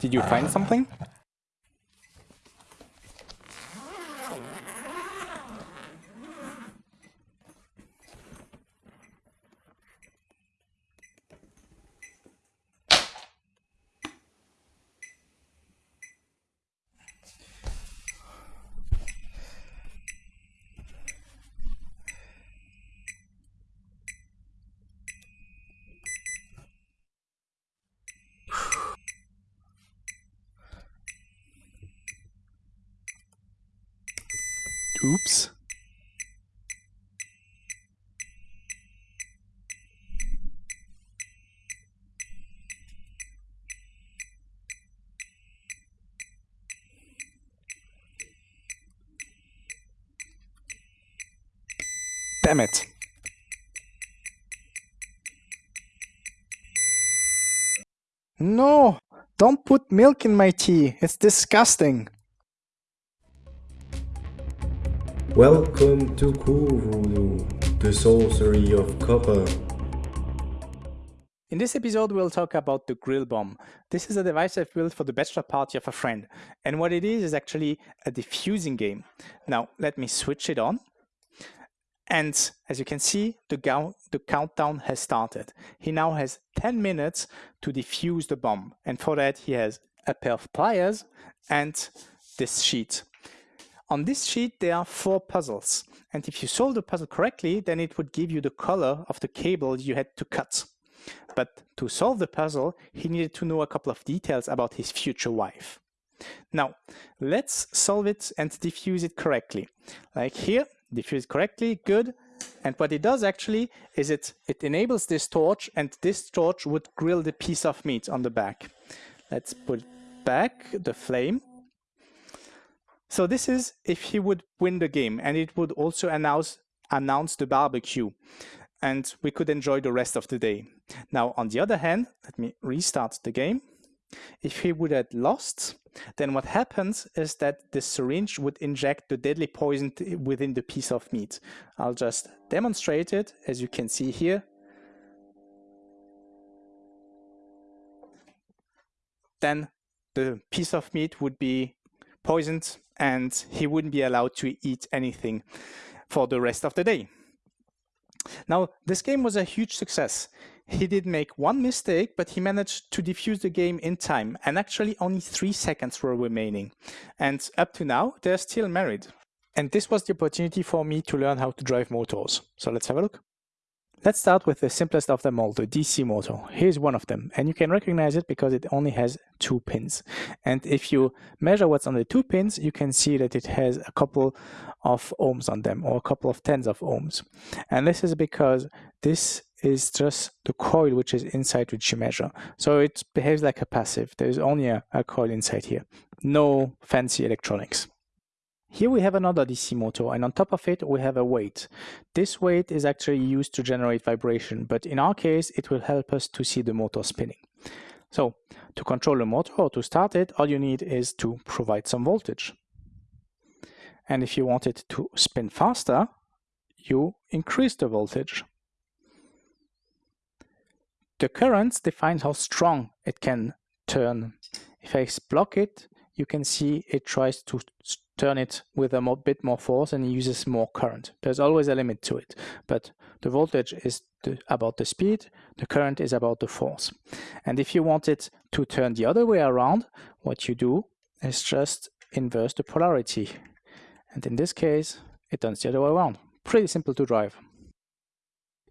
Did you find something? Oops. Damn it. No, don't put milk in my tea. It's disgusting. Welcome to Cool the sorcery of copper. In this episode, we'll talk about the grill bomb. This is a device I've built for the bachelor party of a friend. And what it is, is actually a diffusing game. Now, let me switch it on. And as you can see, the, the countdown has started. He now has 10 minutes to defuse the bomb. And for that, he has a pair of pliers and this sheet. On this sheet, there are four puzzles. And if you solve the puzzle correctly, then it would give you the color of the cable you had to cut. But to solve the puzzle, he needed to know a couple of details about his future wife. Now, let's solve it and diffuse it correctly. Like here, diffuse correctly, good. And what it does actually is it, it enables this torch and this torch would grill the piece of meat on the back. Let's put back the flame so this is if he would win the game and it would also announce, announce the barbecue and we could enjoy the rest of the day. Now, on the other hand, let me restart the game. If he would have lost, then what happens is that the syringe would inject the deadly poison within the piece of meat. I'll just demonstrate it, as you can see here. Then the piece of meat would be poisoned and he wouldn't be allowed to eat anything for the rest of the day. Now, this game was a huge success. He did make one mistake, but he managed to defuse the game in time, and actually only three seconds were remaining. And up to now, they're still married. And this was the opportunity for me to learn how to drive motors. So let's have a look. Let's start with the simplest of them all, the DC motor. Here's one of them, and you can recognize it because it only has two pins. And if you measure what's on the two pins, you can see that it has a couple of ohms on them, or a couple of tens of ohms. And this is because this is just the coil which is inside which you measure. So it behaves like a passive. There's only a, a coil inside here. No fancy electronics. Here we have another DC motor and on top of it we have a weight. This weight is actually used to generate vibration, but in our case it will help us to see the motor spinning. So to control the motor or to start it, all you need is to provide some voltage. And if you want it to spin faster, you increase the voltage. The current defines how strong it can turn. If I block it, you can see it tries to turn it with a more, bit more force and it uses more current. There's always a limit to it, but the voltage is the, about the speed, the current is about the force. And if you want it to turn the other way around, what you do is just inverse the polarity. And in this case, it turns the other way around. Pretty simple to drive.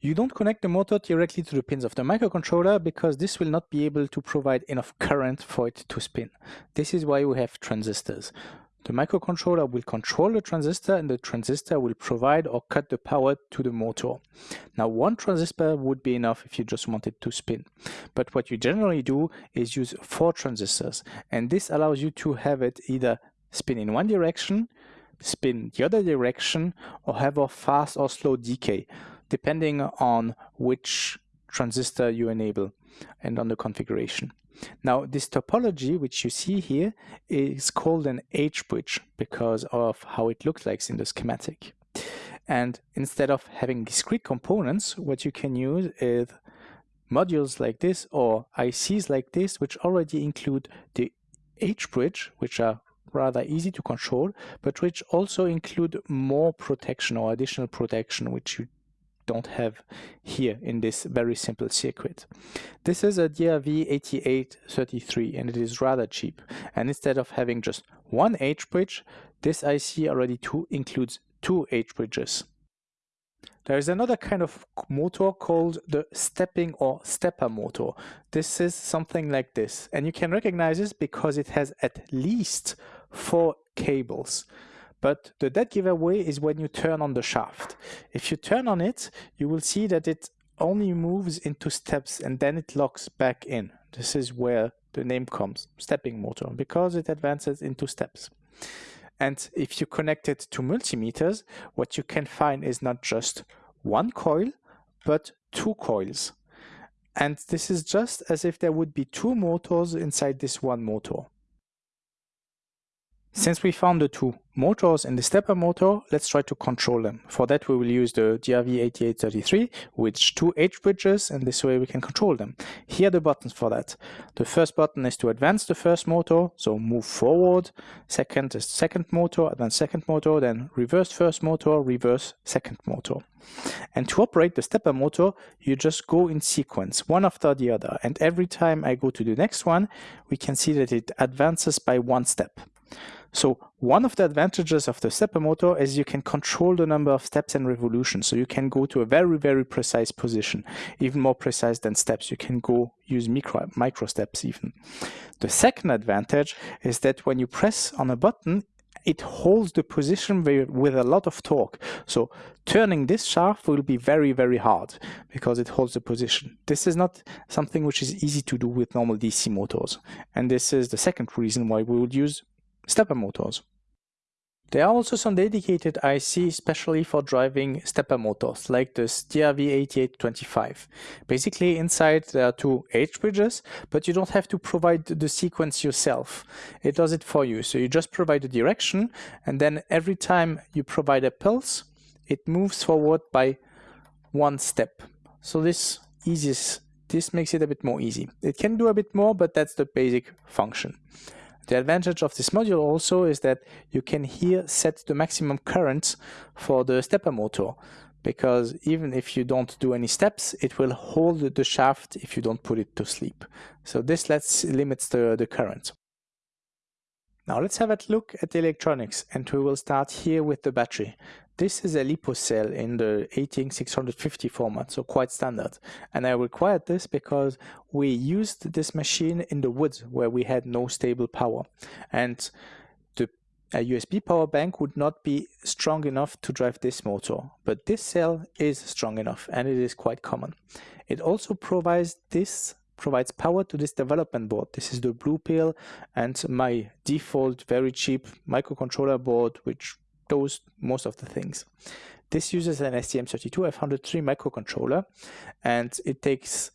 You don't connect the motor directly to the pins of the microcontroller because this will not be able to provide enough current for it to spin. This is why we have transistors. The microcontroller will control the transistor and the transistor will provide or cut the power to the motor. Now one transistor would be enough if you just wanted to spin. But what you generally do is use four transistors and this allows you to have it either spin in one direction, spin the other direction or have a fast or slow decay depending on which transistor you enable and on the configuration. Now, this topology, which you see here, is called an H-bridge because of how it looks like in the schematic. And instead of having discrete components, what you can use is modules like this or ICs like this, which already include the H-bridge, which are rather easy to control, but which also include more protection or additional protection, which you don't have here in this very simple circuit. This is a DRV8833 and it is rather cheap. And instead of having just one H-bridge, this IC already two includes two H-bridges. There is another kind of motor called the stepping or stepper motor. This is something like this and you can recognize this because it has at least four cables. But the dead giveaway is when you turn on the shaft. If you turn on it, you will see that it only moves into steps and then it locks back in. This is where the name comes, stepping motor, because it advances into steps. And if you connect it to multimeters, what you can find is not just one coil, but two coils. And this is just as if there would be two motors inside this one motor. Since we found the two motors in the stepper motor, let's try to control them. For that we will use the DRV8833 with two H bridges and this way we can control them. Here are the buttons for that. The first button is to advance the first motor, so move forward. Second is second motor, advance second motor, then reverse first motor, reverse second motor. And to operate the stepper motor, you just go in sequence, one after the other. And every time I go to the next one, we can see that it advances by one step. So one of the advantages of the stepper motor is you can control the number of steps and revolutions. So you can go to a very, very precise position, even more precise than steps. You can go use micro, micro steps even. The second advantage is that when you press on a button, it holds the position with a lot of torque. So turning this shaft will be very, very hard because it holds the position. This is not something which is easy to do with normal DC motors. And this is the second reason why we would use stepper motors. There are also some dedicated IC especially for driving stepper motors, like the DRV8825. Basically inside there are two H bridges, but you don't have to provide the sequence yourself. It does it for you. So you just provide the direction and then every time you provide a pulse, it moves forward by one step. So this eases, this makes it a bit more easy. It can do a bit more, but that's the basic function. The advantage of this module also is that you can here set the maximum current for the stepper motor because even if you don't do any steps, it will hold the shaft if you don't put it to sleep. So this lets limits the, the current. Now let's have a look at the electronics and we will start here with the battery. This is a LiPo cell in the 18650 format, so quite standard. And I required this because we used this machine in the woods where we had no stable power. And the USB power bank would not be strong enough to drive this motor, but this cell is strong enough and it is quite common. It also provides this provides power to this development board. This is the blue pill and my default very cheap microcontroller board which does most of the things. This uses an STM32F103 microcontroller and it takes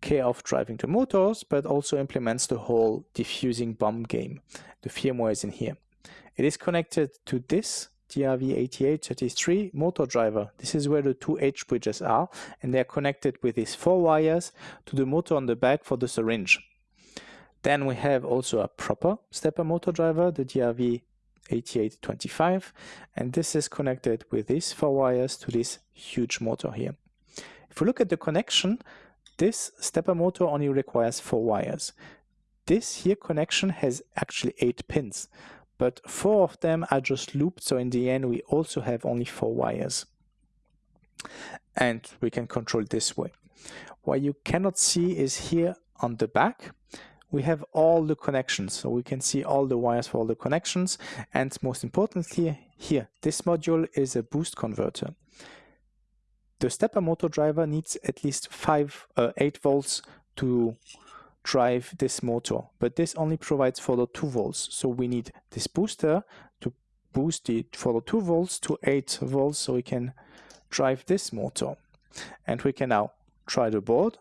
care of driving the motors but also implements the whole diffusing bomb game. The firmware is in here. It is connected to this DRV8833 motor driver. This is where the two H bridges are and they are connected with these four wires to the motor on the back for the syringe. Then we have also a proper stepper motor driver, the DRV8825, and this is connected with these four wires to this huge motor here. If we look at the connection, this stepper motor only requires four wires. This here connection has actually eight pins but four of them are just looped. So in the end, we also have only four wires and we can control this way. What you cannot see is here on the back, we have all the connections. So we can see all the wires for all the connections. And most importantly, here, this module is a boost converter. The stepper motor driver needs at least five, uh, eight volts to drive this motor, but this only provides for the 2 volts. So we need this booster to boost it for the 2 volts to 8 volts so we can drive this motor. And we can now try the board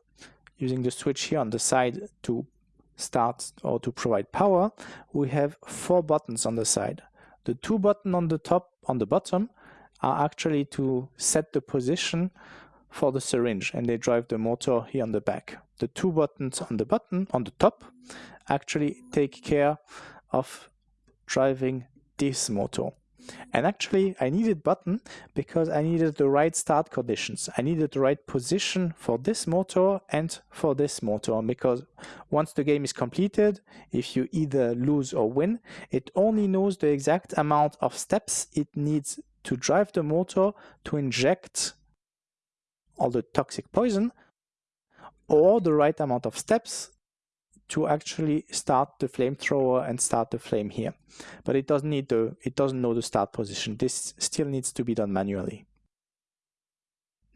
using the switch here on the side to start or to provide power. We have four buttons on the side. The two buttons on the top, on the bottom, are actually to set the position for the syringe and they drive the motor here on the back. The two buttons on the button on the top actually take care of driving this motor. And actually, I needed button because I needed the right start conditions. I needed the right position for this motor and for this motor because once the game is completed, if you either lose or win, it only knows the exact amount of steps it needs to drive the motor to inject all the toxic poison or the right amount of steps to actually start the flamethrower and start the flame here. But it doesn't need the it doesn't know the start position. This still needs to be done manually.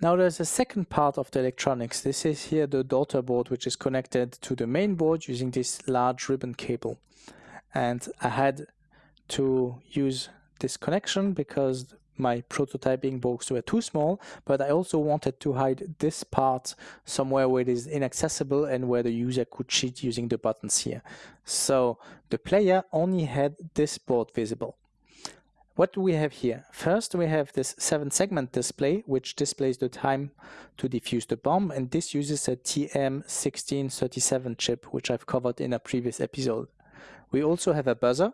Now there's a second part of the electronics. This is here the daughter board which is connected to the main board using this large ribbon cable. And I had to use this connection because my prototyping box were too small, but I also wanted to hide this part somewhere where it is inaccessible and where the user could cheat using the buttons here. So the player only had this board visible. What do we have here? First, we have this seven segment display, which displays the time to defuse the bomb. And this uses a TM1637 chip, which I've covered in a previous episode. We also have a buzzer,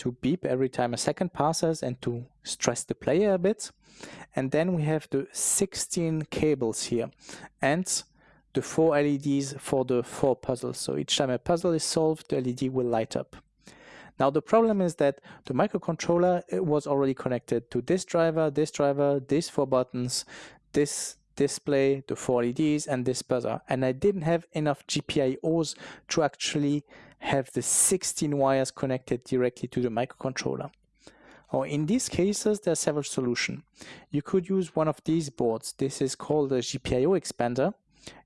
to beep every time a second passes and to stress the player a bit. And then we have the 16 cables here and the four LEDs for the four puzzles. So each time a puzzle is solved, the LED will light up. Now the problem is that the microcontroller was already connected to this driver, this driver, these four buttons, this display, the four LEDs, and this buzzer. And I didn't have enough GPIOs to actually have the 16 wires connected directly to the microcontroller. Or in these cases, there are several solutions. You could use one of these boards. This is called a GPIO expander.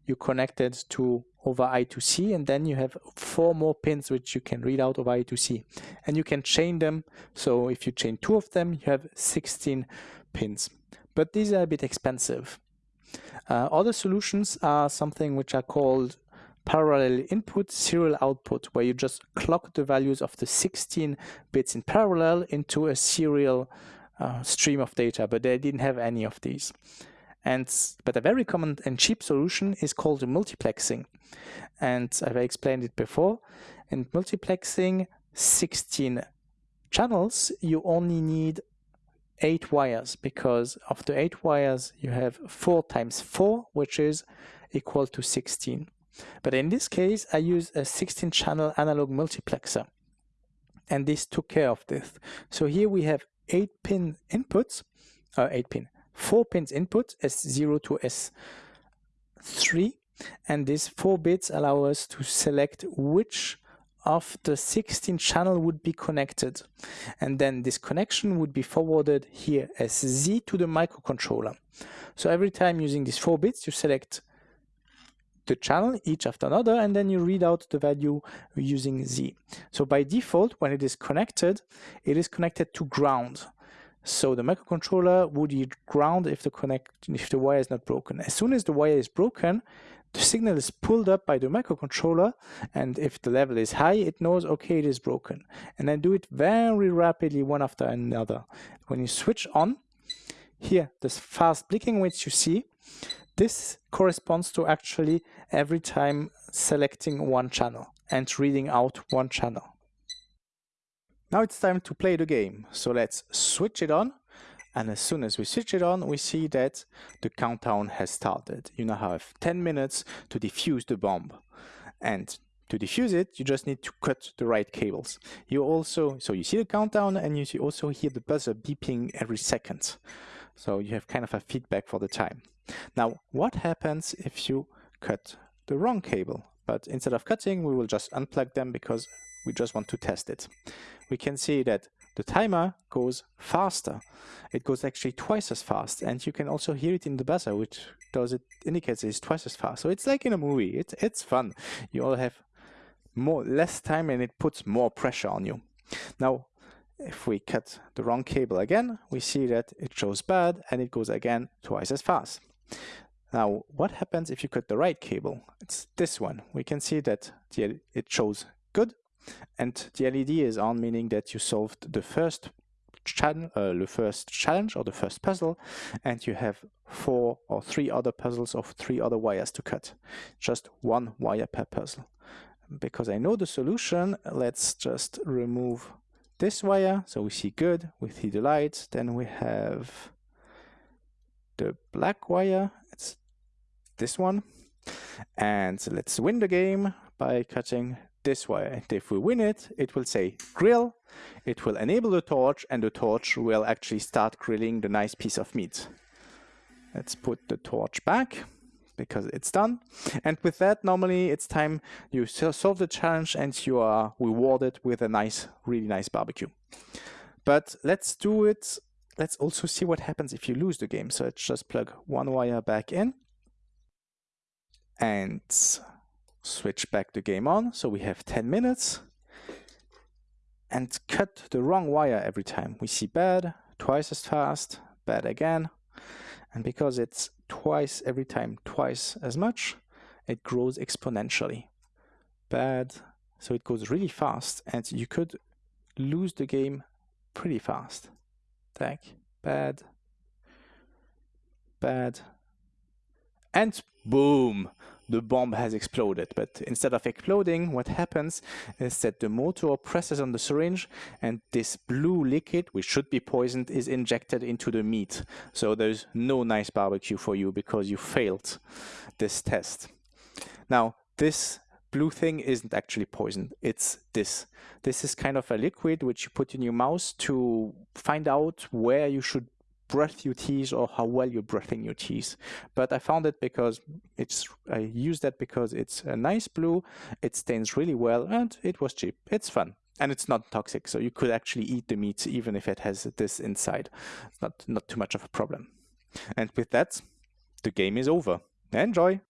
You connect it to over I2C and then you have four more pins which you can read out over I2C. And you can chain them. So if you chain two of them, you have 16 pins. But these are a bit expensive. Uh, other solutions are something which are called parallel input, serial output, where you just clock the values of the 16 bits in parallel into a serial uh, stream of data, but they didn't have any of these. And but a very common and cheap solution is called multiplexing, and I've explained it before. In multiplexing 16 channels, you only need eight wires because of the eight wires you have four times four, which is equal to 16. But in this case, I use a 16 channel analog multiplexer. And this took care of this. So here we have 8 pin inputs, uh, 8 pin, 4 pins input, S0 to S3. And these 4 bits allow us to select which of the 16 channel would be connected. And then this connection would be forwarded here as Z to the microcontroller. So every time using these 4 bits, you select the channel each after another and then you read out the value using Z. So by default when it is connected it is connected to ground. So the microcontroller would use ground if the connect if the wire is not broken. As soon as the wire is broken the signal is pulled up by the microcontroller and if the level is high it knows okay it is broken and then do it very rapidly one after another. When you switch on here this fast blinking which you see this corresponds to actually every time selecting one channel and reading out one channel. Now it's time to play the game. So let's switch it on. And as soon as we switch it on, we see that the countdown has started. You now have 10 minutes to defuse the bomb. And to defuse it, you just need to cut the right cables. You also, so you see the countdown and you also hear the buzzer beeping every second. So you have kind of a feedback for the time. Now, what happens if you cut the wrong cable? But instead of cutting, we will just unplug them because we just want to test it. We can see that the timer goes faster. It goes actually twice as fast. And you can also hear it in the buzzer, which does it indicates it's twice as fast. So it's like in a movie. It's, it's fun. You all have more less time and it puts more pressure on you. Now, if we cut the wrong cable again, we see that it shows bad and it goes again twice as fast. Now, what happens if you cut the right cable? It's this one. We can see that the, it shows good and the LED is on, meaning that you solved the first challenge, uh, the first challenge or the first puzzle, and you have four or three other puzzles of three other wires to cut. Just one wire per puzzle. Because I know the solution, let's just remove this wire. So we see good, we see the light. Then we have the black wire. It's this one. And let's win the game by cutting this wire. And if we win it, it will say grill. It will enable the torch and the torch will actually start grilling the nice piece of meat. Let's put the torch back because it's done. And with that, normally it's time you solve the challenge and you are rewarded with a nice, really nice barbecue. But let's do it. Let's also see what happens if you lose the game. So let's just plug one wire back in and switch back the game on. So we have 10 minutes and cut the wrong wire every time. We see bad, twice as fast, bad again. And because it's twice every time, twice as much, it grows exponentially. Bad, so it goes really fast and you could lose the game pretty fast. Tag, bad, bad, and boom, the bomb has exploded. But instead of exploding, what happens is that the motor presses on the syringe and this blue liquid, which should be poisoned, is injected into the meat. So there's no nice barbecue for you because you failed this test. Now, this blue thing isn't actually poison. It's this. This is kind of a liquid which you put in your mouth to find out where you should breath your teeth or how well you're breathing your teeth. But I found it because it's, I use that because it's a nice blue, it stains really well, and it was cheap. It's fun. And it's not toxic, so you could actually eat the meat even if it has this inside. It's not, not too much of a problem. And with that, the game is over. Enjoy!